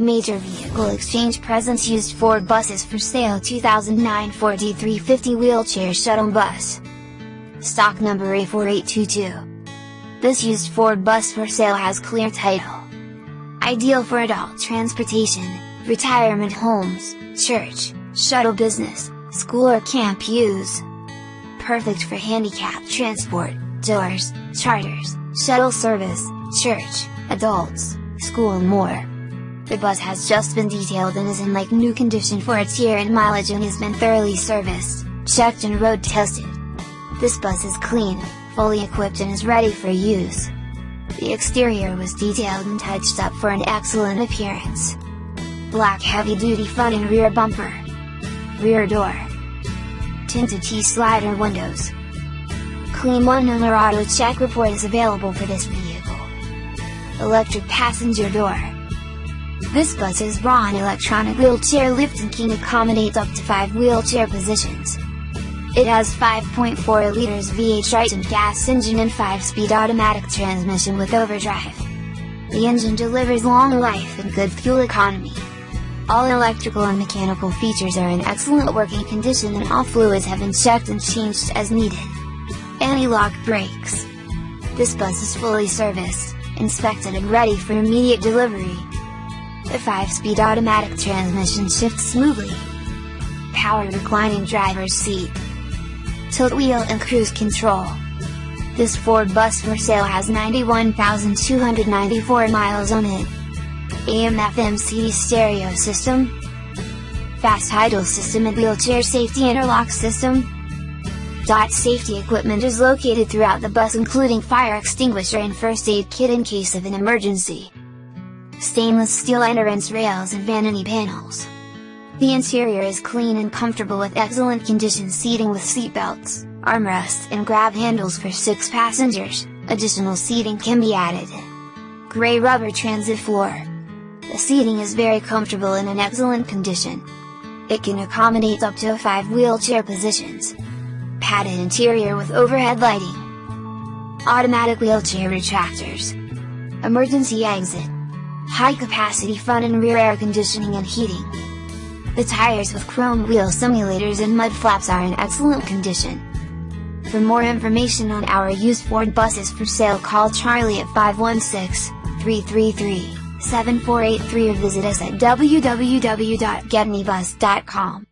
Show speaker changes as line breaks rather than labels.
Major Vehicle Exchange presents used Ford buses for sale 2009 Ford E350 wheelchair shuttle bus. Stock number A4822. This used Ford bus for sale has clear title. Ideal for adult transportation, retirement homes, church, shuttle business, school or camp use. Perfect for handicap transport, doors, charters, shuttle service, church, adults, school and more. The bus has just been detailed and is in like new condition for its year and mileage and has been thoroughly serviced, checked and road tested. This bus is clean, fully equipped and is ready for use. The exterior was detailed and touched up for an excellent appearance. Black heavy-duty front and rear bumper. Rear door. Tinted T-slider windows. Clean one owner auto check report is available for this vehicle. Electric passenger door. This bus is Braun electronic wheelchair lift and can accommodate up to 5 wheelchair positions. It has 5.4 liters V8 Triton gas engine and 5-speed automatic transmission with overdrive. The engine delivers long life and good fuel economy. All electrical and mechanical features are in excellent working condition and all fluids have been checked and changed as needed. Anti-lock brakes. This bus is fully serviced, inspected and ready for immediate delivery. The 5-speed automatic transmission shifts smoothly. Power reclining driver's seat. Tilt wheel and cruise control. This Ford bus for sale has 91,294 miles on it. AM FM CD stereo system. Fast idle system and wheelchair safety interlock system. Dot safety equipment is located throughout the bus including fire extinguisher and first aid kit in case of an emergency stainless steel entrance rails and vanity panels. The interior is clean and comfortable with excellent condition seating with seat belts, armrests and grab handles for 6 passengers, additional seating can be added. Gray rubber transit floor. The seating is very comfortable and in excellent condition. It can accommodate up to 5 wheelchair positions. Padded interior with overhead lighting. Automatic wheelchair retractors. Emergency exit high capacity front and rear air conditioning and heating. The tires with chrome wheel simulators and mud flaps are in excellent condition. For more information on our used Ford buses for sale call Charlie at 516-333-7483 or visit us at www.getanybus.com.